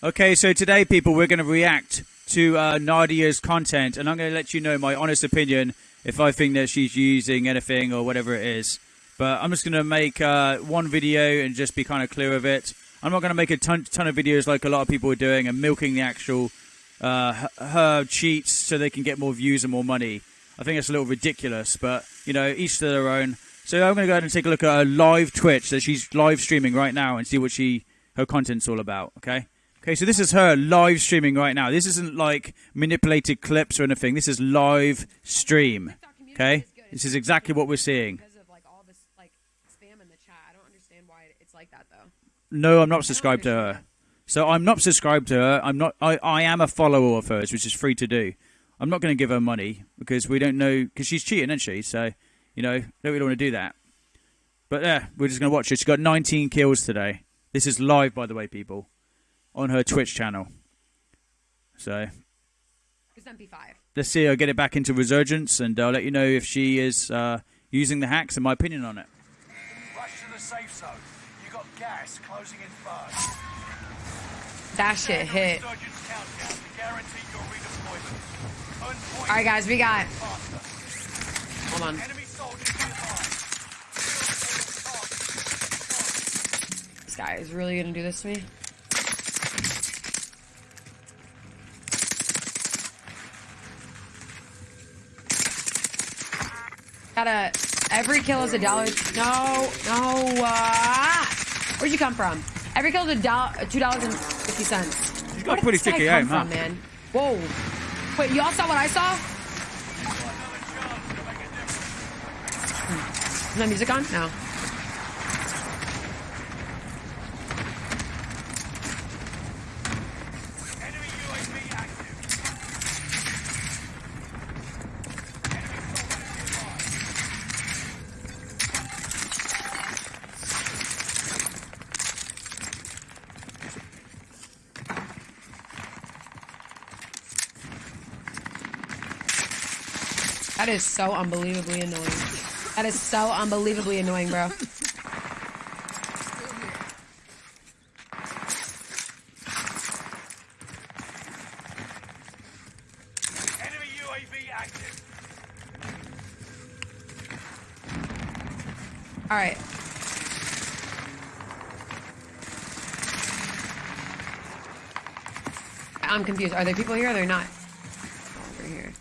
Okay, so today, people, we're going to react to uh, Nadia's content, and I'm going to let you know my honest opinion if I think that she's using anything or whatever it is. But I'm just going to make uh, one video and just be kind of clear of it. I'm not going to make a ton, ton of videos like a lot of people are doing and milking the actual uh, her cheats so they can get more views and more money. I think it's a little ridiculous, but you know, each to their own. So I'm going to go ahead and take a look at her live Twitch that she's live streaming right now and see what she her content's all about. Okay. Okay, so this is her live streaming right now. This isn't like manipulated clips or anything. This is live stream. Okay, this is exactly what we're seeing. Because of like all this like spam in the chat, I don't understand why it's like that though. No, I'm not subscribed to her. So I'm not subscribed to her. I'm not. I, I am a follower of hers, which is free to do. I'm not going to give her money because we don't know because she's cheating, isn't she? So you know, don't really want to do that. But yeah, we're just going to watch her. She got 19 kills today. This is live, by the way, people, on her Twitch channel. So It's MP5. let's see her get it back into resurgence, and I'll let you know if she is uh, using the hacks and my opinion on it. Rush to the safe zone. You got gas closing in fast. That shit hit. Resurgence countdown to guarantee your redeployment. Earn points All right, guys, we got. Hold on. Enemy soldiers nearby. This guy is really gonna do this to me. Gotta. Every kill is a dollar. No, no. Uh, where'd you come from? Every kill is a dollar, two dollars and fifty cents. She's got pretty sticky aim, huh? from, man? Whoa. Wait, y'all saw what I saw? Hmm. Is my music on? No. That is so unbelievably annoying. That is so unbelievably annoying, bro. Enemy UAV active. All right. I'm confused. Are there people here or they're not? Over here.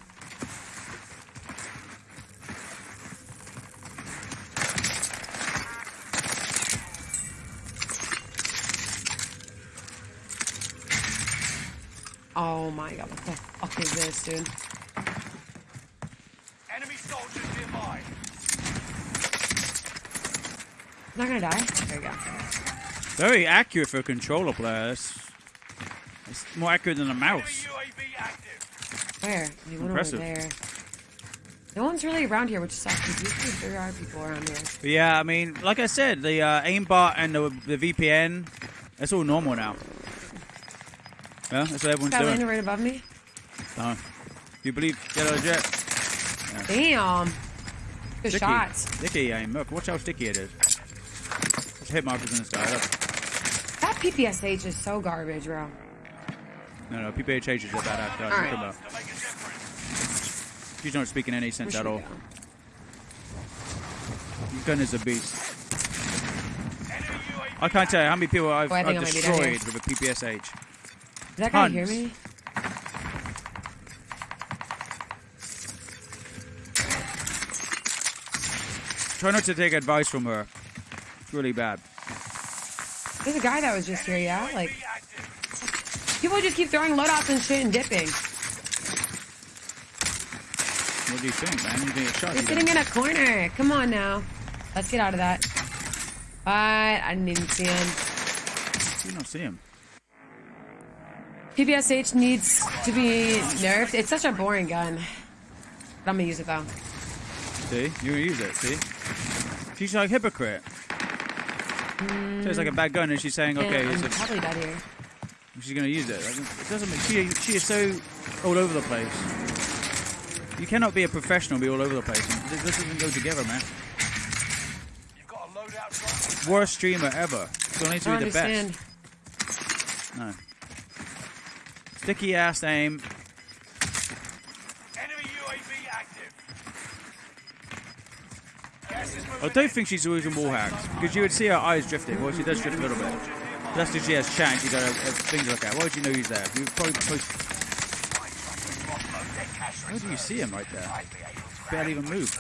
Oh my god, what the fuck is this, dude? Enemy soldiers nearby. Not gonna die? There you go. Very accurate for a controller player. It's, it's more accurate than a mouse. Where? There's one Impressive. over there. No one's really around here, which sucks. because Usually there are people around here. Yeah, I mean, like I said, the uh, aimbot and the, the VPN, it's all normal now. Yeah, that's what everyone's Got doing. right above me. Uh, you believe Yellow Jet? Damn. Good Sticky. shots. Sticky aim. Look, watch how sticky it is. There's hit markers in the sky. Look. That PPSH is so garbage, bro. No, no, PPHH is a bad actor. All right. About. She's not speaking any sense at all. go? Gun is a beast. I can't tell you how many people I've, Oh, I've I might be down here. destroyed with a PPSH. Did that guy hear me? Try not to take advice from her. It's really bad. There's a guy that was just here, yeah? Like, people just keep throwing loadouts and shit and dipping. What do you think, man? You think it's shot? He's you sitting in a corner. Come on now. Let's get out of that. But I didn't even see him. You don't see him. PPSH needs to be nerfed. It's such a boring gun. But I'm gonna use it though. See? You use it, see? She's like hypocrite. Hmm. So it's like a bad gun, and she's saying, okay, and it's I'm probably dead here. she's going to use it. Like, it doesn't make, she, she is so all over the place. You cannot be a professional be all over the place. This, this doesn't go together, man. You've got a loadout drop. Worst streamer ever. So it needs I to don't be the understand. best. No. Sticky ass aim. Enemy UAV active. Gas is moving I don't think she's using wall hacks because you would see her eyes drifting. Well, she does drift a little bit. That's because she has chat. She got a, a uh, thing to look at. Why would you know he's there? You probably post. How do you see him right there? Barely even moved.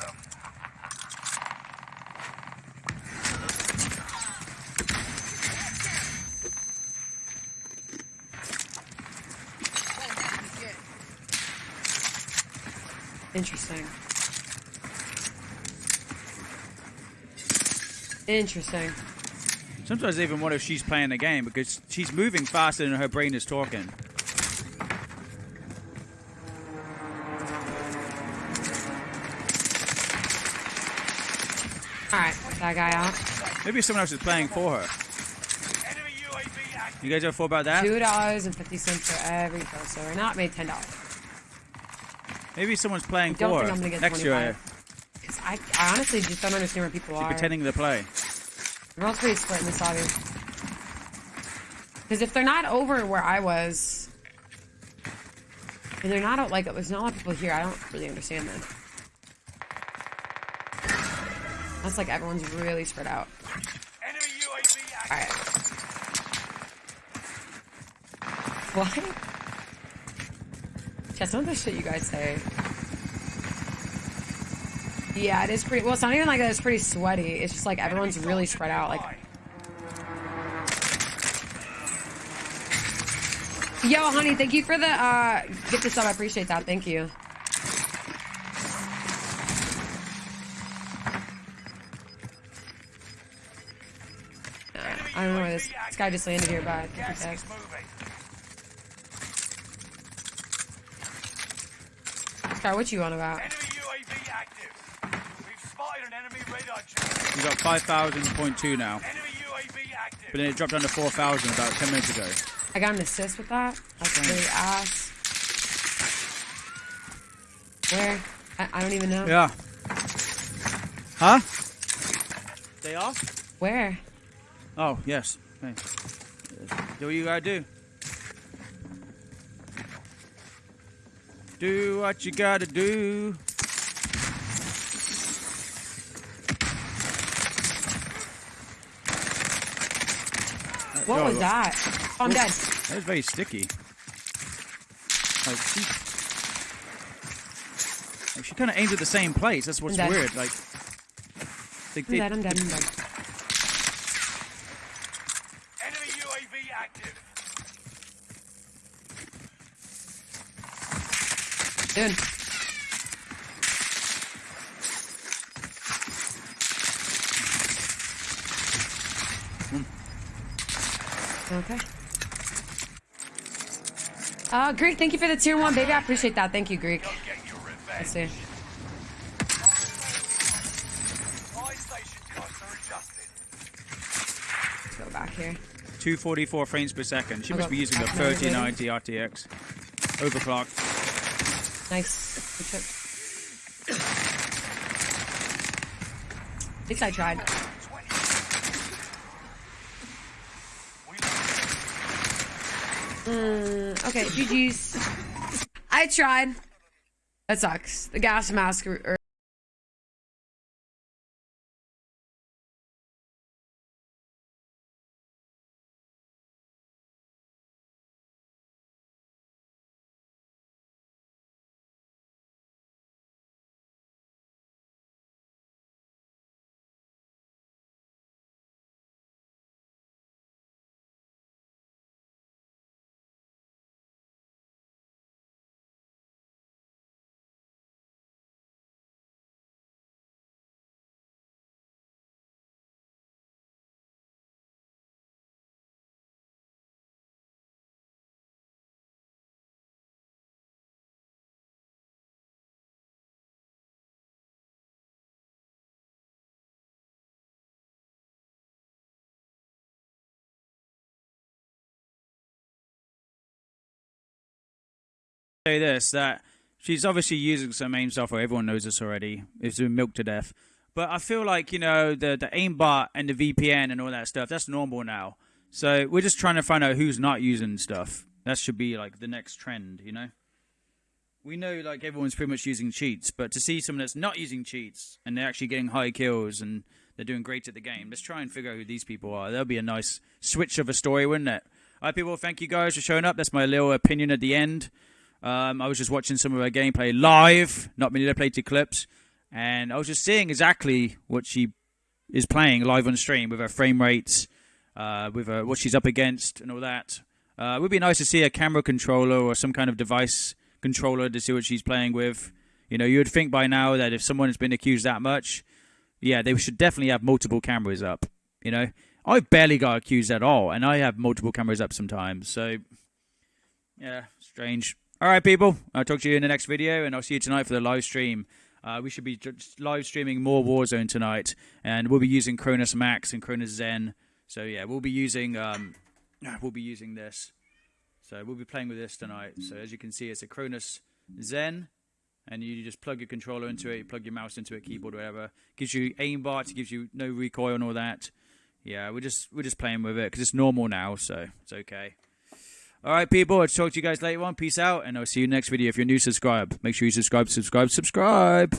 Interesting. Interesting. Sometimes I even wonder if she's playing the game because she's moving faster than her brain is talking. Alright, that guy out. Maybe someone else is playing for her. Enemy UAV. You guys ever thought about that? Two dollars and fifty cents for every kill. So we're not made ten dollars. Maybe someone's playing Don't for think I'm gonna get next to 25. Because I, I honestly just don't understand where people She's are. pretending to play. Everyone's pretty split in this lobby. Because if they're not over where I was, and they're not like there's not a lot of people here, I don't really understand that. That's like everyone's really spread out. Enemy UAV. All right. What? Yeah, some of the shit you guys say. Yeah, it is pretty. Well, it's not even like that. It's pretty sweaty. It's just like everyone's really spread out. Like, yo, honey, thank you for the uh, gift of sub. I appreciate that. Thank you. I don't know where this, this guy just landed here, but I think Gas he's is moving. Scar, what you on about? Enemy UAV active. We've spotted an enemy radar jet. You got 5,000.2 now. Enemy UAV active. But then it dropped down to 4,000 about 10 minutes ago. I got an assist with that. That's really ass. Where? I, I don't even know. Yeah. Huh? They off? Where? Oh, yes. Hey. Do what you gotta do. Do what you gotta do. What was that? Oh, I'm dead. That was very sticky. Like she, like she kind of aims at the same place. That's what's I'm weird. Like, I'm they- dead. I'm dead. I'm dead. Dude. Okay. Uh, Greek, thank you for the tier one, baby. I appreciate that. Thank you, Greek. Get. Let's see. Buy station costs are adjusted. Let's go back here. 244 frames per second. She must be using the back another 3090 RTX. Overclocked. Nice. Good shit. At least I tried. 20. We Mm, okay, GG's. I tried. That sucks. The gas mask. Say this that she's obviously using some aim software. Everyone knows this already. It's been milked to death. But I feel like you know the the aimbot and the VPN and all that stuff. That's normal now. So we're just trying to find out who's not using stuff. That should be like the next trend, you know. We know like everyone's pretty much using cheats, but to see someone that's not using cheats and they're actually getting high kills and they're doing great at the game, let's try and figure out who these people are. That'll be a nice switch of a story, wouldn't it? All right, people, thank you guys for showing up. That's my little opinion at the end. Um, I was just watching some of her gameplay live, not manipulated clips, and I was just seeing exactly what she is playing live on stream with her frame rates, uh, with her, what she's up against, and all that. Uh, it would be nice to see a camera controller or some kind of device controller to see what she's playing with. You know, you would think by now that if someone has been accused that much, yeah, they should definitely have multiple cameras up. You know, I've barely got accused at all, and I have multiple cameras up sometimes. So, yeah, strange. All right, people. I'll talk to you in the next video, and I'll see you tonight for the live stream. Uh, we should be live streaming more Warzone tonight, and we'll be using Cronus Max and Cronus Zen. So yeah, we'll be using um, we'll be using this. So we'll be playing with this tonight. So as you can see, it's a Cronus Zen, and you just plug your controller into it, you plug your mouse into it, keyboard, whatever. Gives you aimbot, gives you no recoil and all that. Yeah, we're just we're just playing with it because it's normal now, so it's okay. All right, people. I'll talk to you guys later on. Peace out, and I'll see you next video. If you're new, subscribe. Make sure you subscribe, subscribe, subscribe.